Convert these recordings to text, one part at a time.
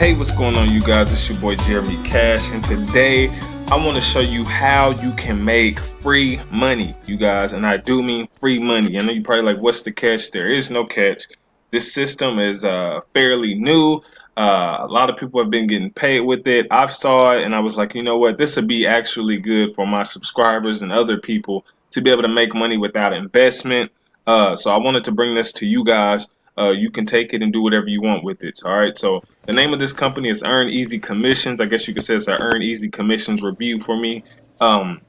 Hey, what's going on, you guys? It's your boy Jeremy Cash, and today I want to show you how you can make free money, you guys. And I do mean free money. I know you're probably like, what's the catch? There is no catch. This system is uh, fairly new. Uh, a lot of people have been getting paid with it. I've saw it, and I was like, you know what? This would be actually good for my subscribers and other people to be able to make money without investment. Uh, so I wanted to bring this to you guys uh, you can take it and do whatever you want with it. All right. So the name of this company is Earn Easy Commissions. I guess you could say it's an Earn Easy Commissions review for me. Um,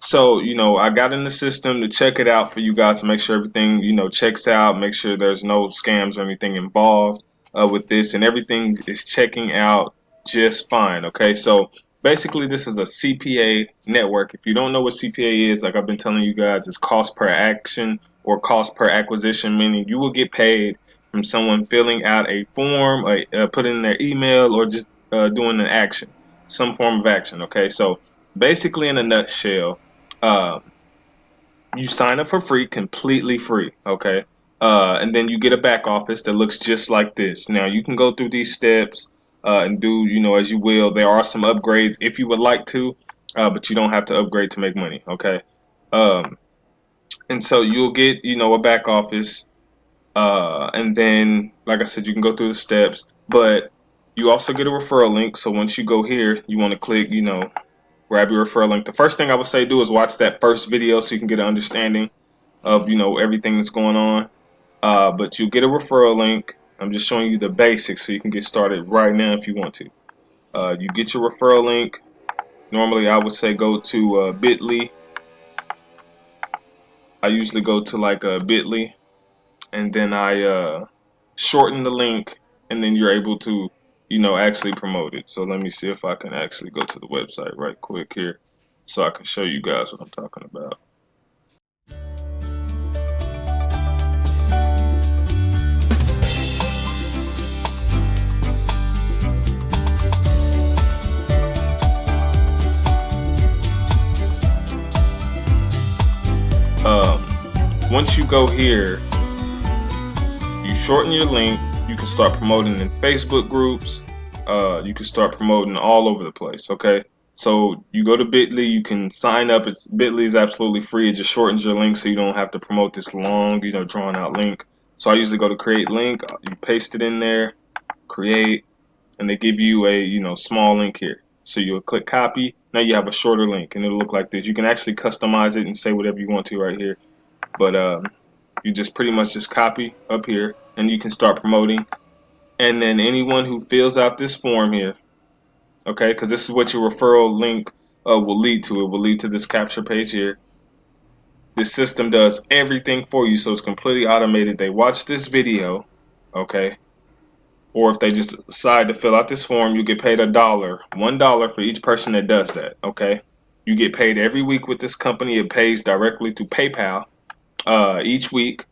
so you know, I got in the system to check it out for you guys to make sure everything you know checks out. Make sure there's no scams or anything involved uh, with this, and everything is checking out just fine. Okay. So basically this is a CPA network. If you don't know what CPA is, like I've been telling you guys, it's cost per action or cost per acquisition, meaning you will get paid from someone filling out a form, uh, putting in their email, or just uh, doing an action, some form of action. Okay, so basically, in a nutshell, uh, you sign up for free, completely free. Okay, uh, and then you get a back office that looks just like this. Now you can go through these steps uh, and do you know as you will. There are some upgrades if you would like to, uh, but you don't have to upgrade to make money. Okay. Um, and so you'll get you know a back office uh, and then like I said you can go through the steps but you also get a referral link. So once you go here you want to click you know grab your referral link. The first thing I would say do is watch that first video so you can get an understanding of you know everything that's going on. Uh, but you get a referral link. I'm just showing you the basics so you can get started right now if you want to. Uh, you get your referral link. Normally I would say go to uh, bit.ly. I usually go to like a bit.ly and then I uh, shorten the link and then you're able to you know actually promote it. So let me see if I can actually go to the website right quick here so I can show you guys what I'm talking about. Um, once you go here, shorten your link, you can start promoting in Facebook groups, uh, you can start promoting all over the place, okay? So you go to Bitly, you can sign up. It's Bitly is absolutely free. It just shortens your link so you don't have to promote this long, you know, drawn out link. So I usually go to create link, you paste it in there, create, and they give you a, you know, small link here. So you'll click copy. Now you have a shorter link and it'll look like this. You can actually customize it and say whatever you want to right here but um, you just pretty much just copy up here and you can start promoting. And then anyone who fills out this form here okay because this is what your referral link uh, will lead to. It will lead to this capture page here. This system does everything for you so it's completely automated. They watch this video okay? Or if they just decide to fill out this form you get paid a dollar one dollar for each person that does that okay? You get paid every week with this company. It pays directly to PayPal uh, each week.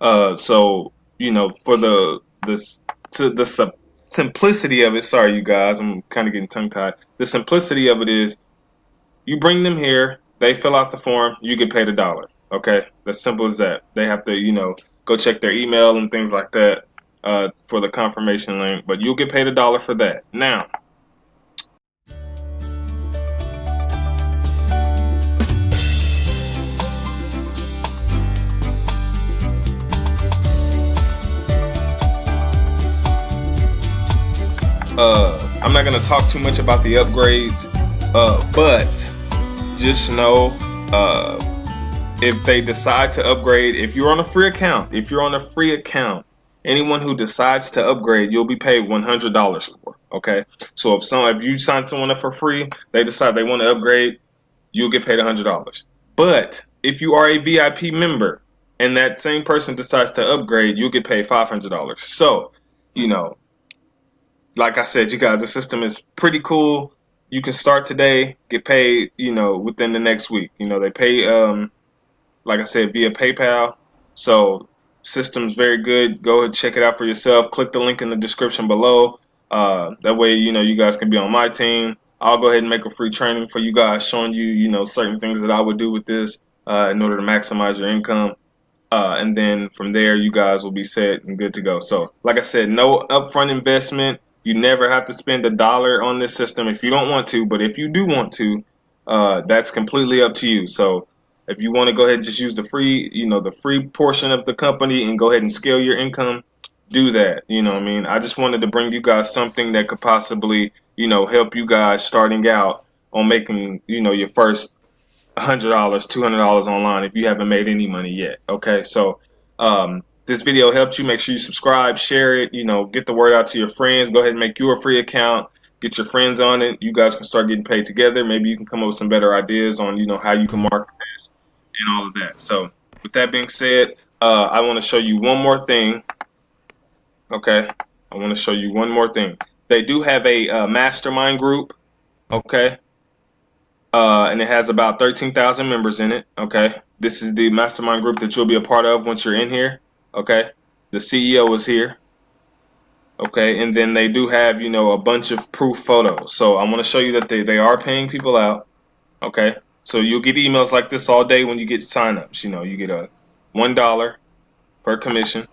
Uh, so you know, for the this to the simplicity of it. Sorry, you guys, I'm kind of getting tongue tied. The simplicity of it is, you bring them here, they fill out the form, you get paid a dollar. Okay, as simple as that. They have to, you know, go check their email and things like that uh, for the confirmation link, but you'll get paid a dollar for that. Now, Uh, I'm not gonna talk too much about the upgrades, uh, but just know uh, if they decide to upgrade, if you're on a free account, if you're on a free account, anyone who decides to upgrade, you'll be paid $100 for. Okay, so if some if you sign someone up for free, they decide they want to upgrade, you'll get paid $100. But if you are a VIP member and that same person decides to upgrade, you'll get paid $500. So, you know, like I said, you guys, the system is pretty cool. You can start today, get paid, you know, within the next week. You know, they pay, um, like I said, via PayPal. So system's very good. Go ahead, check it out for yourself. Click the link in the description below. Uh, that way, you know, you guys can be on my team. I'll go ahead and make a free training for you guys, showing you, you know, certain things that I would do with this uh, in order to maximize your income. Uh, and then from there, you guys will be set and good to go. So, like I said, no upfront investment You never have to spend a dollar on this system if you don't want to, but if you do want to, uh, that's completely up to you. So if you want to go ahead and just use the free, you know, the free portion of the company and go ahead and scale your income, do that. You know I mean? I just wanted to bring you guys something that could possibly, you know, help you guys starting out on making, you know, your first $100, $200 online if you haven't made any money yet. Okay? So, um, this video helped you, make sure you subscribe, share it, you know, get the word out to your friends. Go ahead and make you a free account. Get your friends on it. You guys can start getting paid together. Maybe you can come up with some better ideas on, you know, how you can market this and all of that. So, with that being said, uh, I want to show you one more thing Okay, I want to show you one more thing. They do have a uh, mastermind group. Okay, uh, and it has about 13,000 members in it. Okay, this is the mastermind group that you'll be a part of once you're in here. Okay, the CEO is here. Okay, and then they do have you know a bunch of proof photos. So I want to show you that they they are paying people out. Okay, so you'll get emails like this all day when you get signups. You know, you get a one dollar per commission.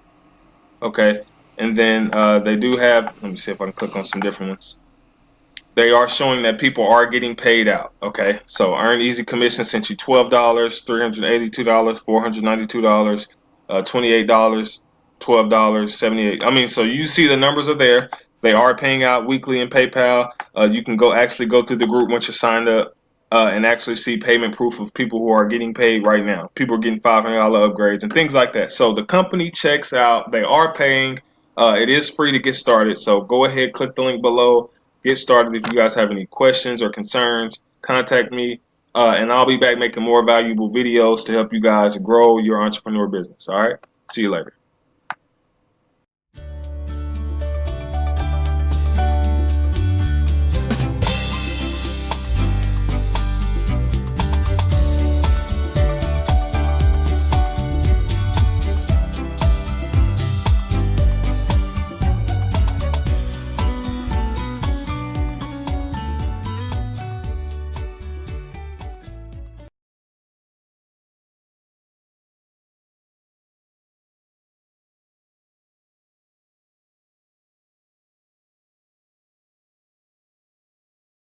Okay, and then uh, they do have, let me see if I can click on some different ones. They are showing that people are getting paid out. Okay, so Earn Easy Commission sent you $12, $382, $492, uh, $28, $12, 78 I mean, so you see the numbers are there. They are paying out weekly in PayPal. Uh, you can go actually go through the group once you're signed up uh, and actually see payment proof of people who are getting paid right now. People are getting $500 upgrades and things like that. So the company checks out. They are paying. Uh, it is free to get started, so go ahead, click the link below, get started. If you guys have any questions or concerns, contact me, uh, and I'll be back making more valuable videos to help you guys grow your entrepreneur business. All right, see you later.